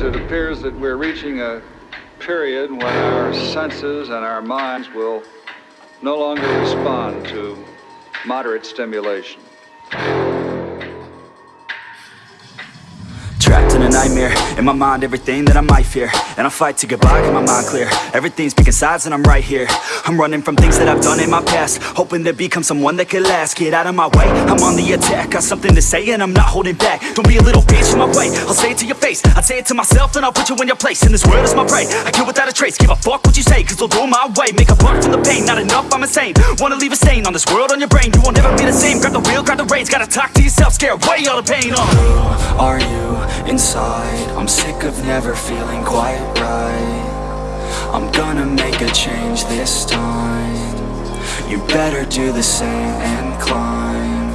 it appears that we're reaching a period when our senses and our minds will no longer respond to moderate stimulation. Nightmare, in my mind everything that I might fear. And I fight to get by, get my mind clear. Everything's picking sides and I'm right here. I'm running from things that I've done in my past. Hoping to become someone that could last. Get out of my way, I'm on the attack. Got something to say and I'm not holding back. Don't be a little bitch in my way, I'll say it to your face. I'd say it to myself and I'll put you in your place. And this world is my prey, I kill without a trace. Give a fuck what you say, cause I'll do my way. Make a buck from the pain, not enough, I'm insane. Wanna leave a stain on this world, on your brain. You won't ever be the same, grab the wheel, grab the reins. Gotta talk to yourself, scare away all the pain. Uh. Who are you inside? I'm sick of never feeling quite right. I'm gonna make a change this time. You better do the same and climb.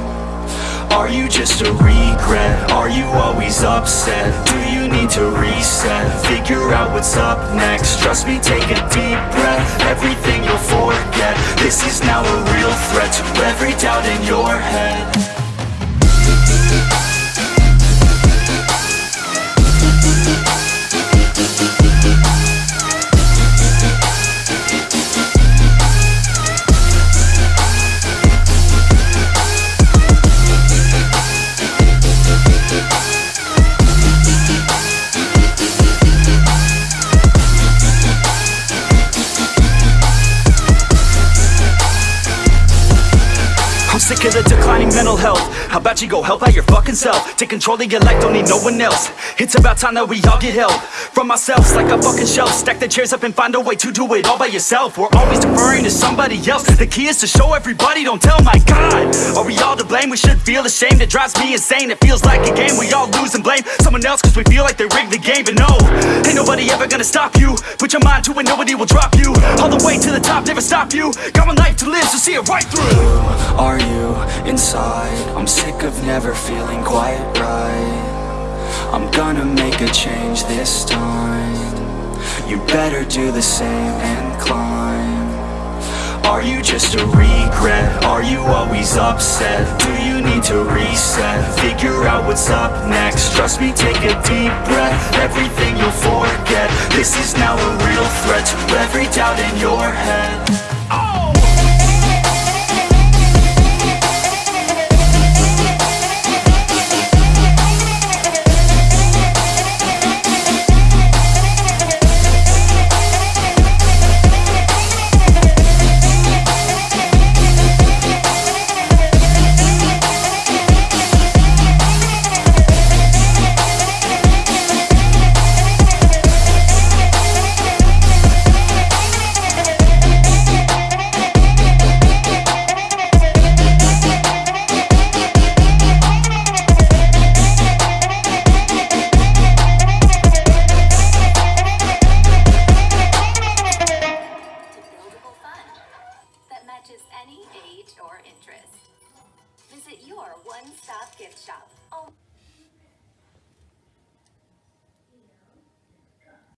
Are you just a regret? Are you always upset? Do you need to reset? Figure out what's up next. Trust me, take a deep breath. Everything you'll forget. This is now a real threat. To every doubt in your head sick of the declining mental health. How about you go help out your fucking self? Take control of your life, don't need no one else. It's about time that we all get help From ourselves like a fucking shelf. Stack the chairs up and find a way to do it all by yourself. We're always deferring to somebody else. The key is to show everybody, don't tell my God. Are we all to blame? We should feel ashamed. It drives me insane, it feels like a game. We all lose and blame someone else Cause we feel like they rigged the game. But no, ain't nobody ever gonna stop you. Put your mind to it, nobody will drop you. All the way to the never stop you Got one life to live, so see it right through Who Are you inside? I'm sick of never feeling quite right I'm gonna make a change this time You better do the same and climb Are you just a regret? Are you always upset? Do you? Figure out what's up next. Trust me, take a deep breath. Everything you'll forget. This is now a real threat. To every doubt in your head. To one-stop gift shop. Oh.